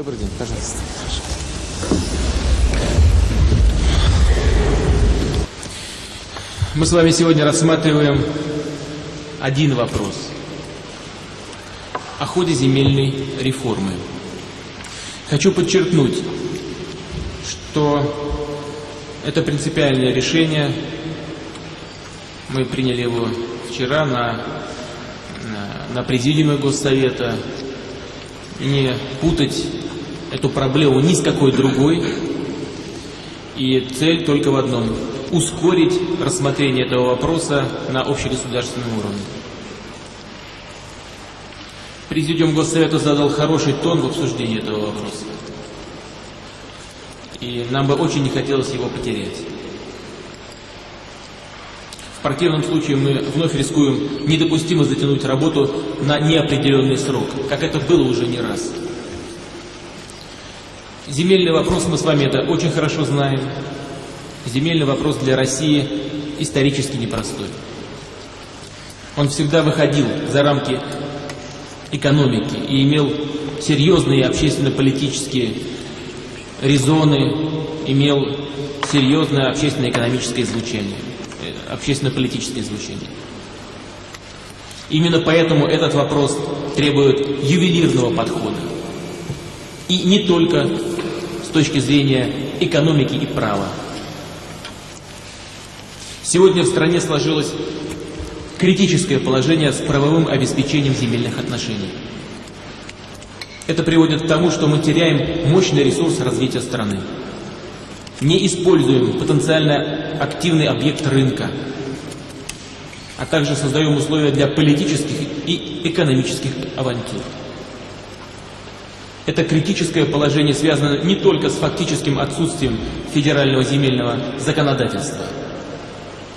Добрый день, пожалуйста. Мы с вами сегодня рассматриваем один вопрос о ходе земельной реформы. Хочу подчеркнуть, что это принципиальное решение. Мы приняли его вчера на, на, на президиуме Госсовета. Не путать эту проблему ни с какой другой. И цель только в одном – ускорить рассмотрение этого вопроса на общегосударственном уровне. Президиум Госсовета задал хороший тон в обсуждении этого вопроса. И нам бы очень не хотелось его потерять. В противном случае мы вновь рискуем недопустимо затянуть работу на неопределенный срок, как это было уже не раз. Земельный вопрос мы с вами это очень хорошо знаем. Земельный вопрос для России исторически непростой. Он всегда выходил за рамки экономики и имел серьезные общественно-политические резоны, имел серьезное общественно-экономическое звучание, э, общественно-политическое звучание. Именно поэтому этот вопрос требует ювелирного подхода. И не только с точки зрения экономики и права. Сегодня в стране сложилось критическое положение с правовым обеспечением земельных отношений. Это приводит к тому, что мы теряем мощный ресурс развития страны. Не используем потенциально активный объект рынка, а также создаем условия для политических и экономических авантюр. Это критическое положение связано не только с фактическим отсутствием федерального земельного законодательства,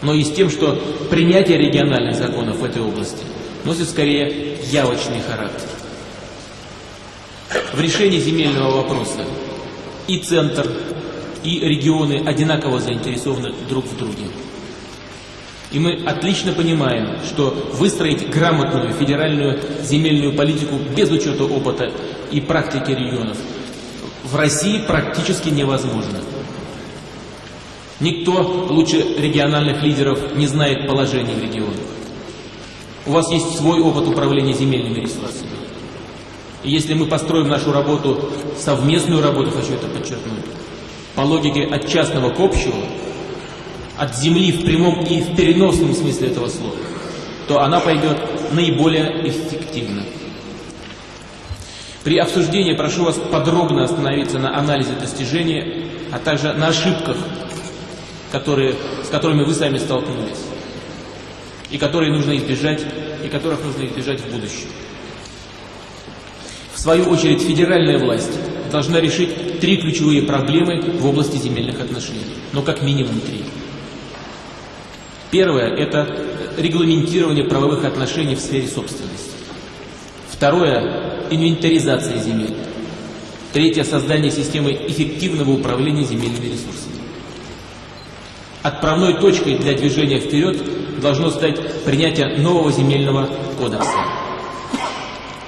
но и с тем, что принятие региональных законов в этой области носит скорее явочный характер. В решении земельного вопроса и центр, и регионы одинаково заинтересованы друг в друге. И мы отлично понимаем, что выстроить грамотную федеральную земельную политику без учета опыта и практики регионов в России практически невозможно. Никто лучше региональных лидеров не знает положения в регионах. У вас есть свой опыт управления земельными ресурсами. И если мы построим нашу работу, совместную работу, хочу это подчеркнуть, по логике от частного к общему, от земли в прямом и в переносном смысле этого слова, то она пойдет наиболее эффективно. При обсуждении прошу вас подробно остановиться на анализе достижения, а также на ошибках, которые, с которыми вы сами столкнулись, и которые нужно избежать, и которых нужно избежать в будущем. В свою очередь, федеральная власть должна решить три ключевые проблемы в области земельных отношений, но как минимум три. Первое – это регламентирование правовых отношений в сфере собственности. Второе – инвентаризация земель. Третье – создание системы эффективного управления земельными ресурсами. Отправной точкой для движения вперед должно стать принятие нового земельного кодекса.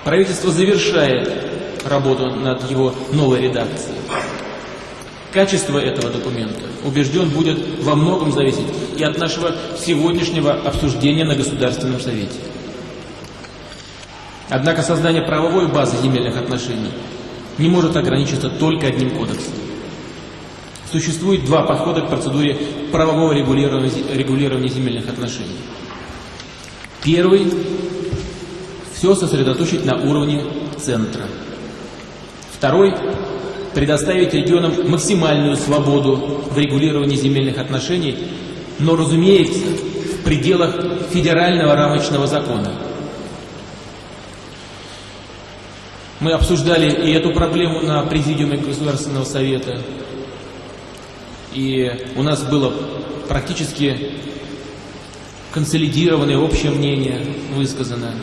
Правительство завершает работу над его новой редакцией. Качество этого документа, убежден, будет во многом зависеть и от нашего сегодняшнего обсуждения на Государственном Совете. Однако создание правовой базы земельных отношений не может ограничиться только одним кодексом. Существует два подхода к процедуре правового регулирования, земельных отношений. Первый – все сосредоточить на уровне центра. Второй предоставить регионам максимальную свободу в регулировании земельных отношений, но, разумеется, в пределах федерального рамочного закона. Мы обсуждали и эту проблему на Президиуме Государственного Совета, и у нас было практически консолидированное общее мнение высказано.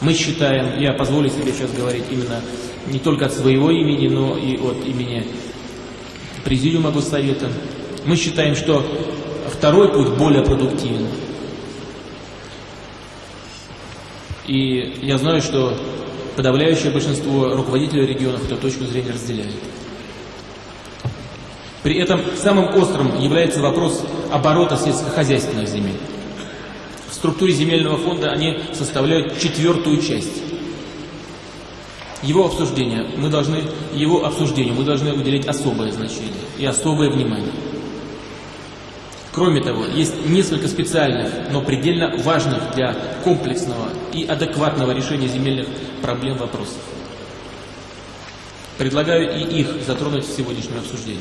Мы считаем, я позволю себе сейчас говорить именно не только от своего имени, но и от имени Президиума Госсовета. Мы считаем, что второй путь более продуктивен. И я знаю, что подавляющее большинство руководителей регионов эту точку зрения разделяет. При этом самым острым является вопрос оборота сельскохозяйственных земель. В структуре земельного фонда они составляют четвертую часть. Его обсуждение мы должны, его обсуждению мы должны уделять особое значение и особое внимание. Кроме того, есть несколько специальных, но предельно важных для комплексного и адекватного решения земельных проблем вопросов. Предлагаю и их затронуть в сегодняшнем обсуждении.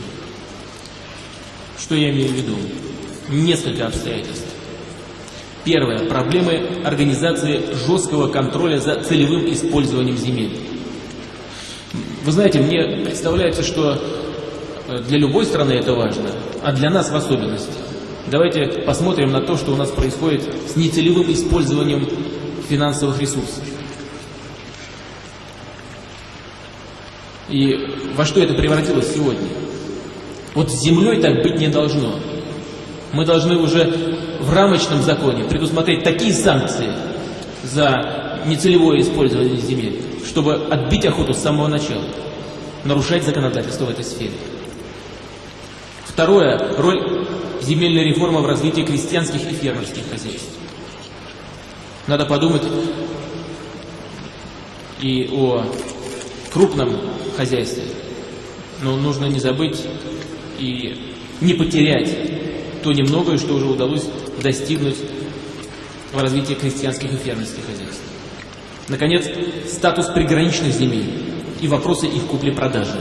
Что я имею в виду? Несколько обстоятельств. Первое. Проблемы организации жесткого контроля за целевым использованием земель. Вы знаете, мне представляется, что э, для любой страны это важно, а для нас в особенности. Давайте посмотрим на то, что у нас происходит с нецелевым использованием финансовых ресурсов. И во что это превратилось сегодня? Вот с землей так быть не должно. Мы должны уже в рамочном законе предусмотреть такие санкции за нецелевое использование земель, чтобы отбить охоту с самого начала, нарушать законодательство в этой сфере. Второе. Роль земельной реформы в развитии крестьянских и фермерских хозяйств. Надо подумать и о крупном хозяйстве, но нужно не забыть и не потерять то немногое, что уже удалось достигнуть в развитии крестьянских и фермерских хозяйств. Наконец, статус приграничных земель и вопросы их купли-продажи.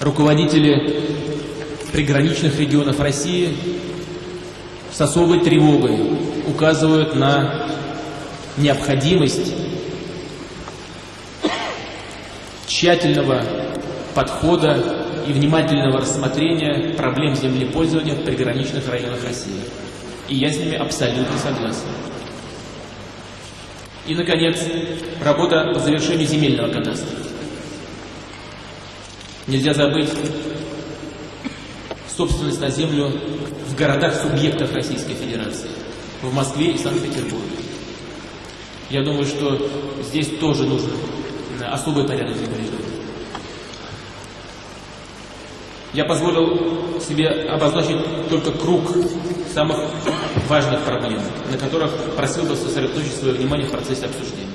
Руководители приграничных регионов России с особой тревогой указывают на необходимость тщательного подхода и внимательного рассмотрения проблем землепользования в приграничных районах России. И я с ними абсолютно согласен. И, наконец, работа по завершению земельного кадастра. Нельзя забыть собственность на землю в городах-субъектах Российской Федерации, в Москве и Санкт-Петербурге. Я думаю, что здесь тоже нужен особый порядок регулирования. Я позволил себе обозначить только круг самых важных проблем, на которых просил бы сосредоточить свое внимание в процессе обсуждения.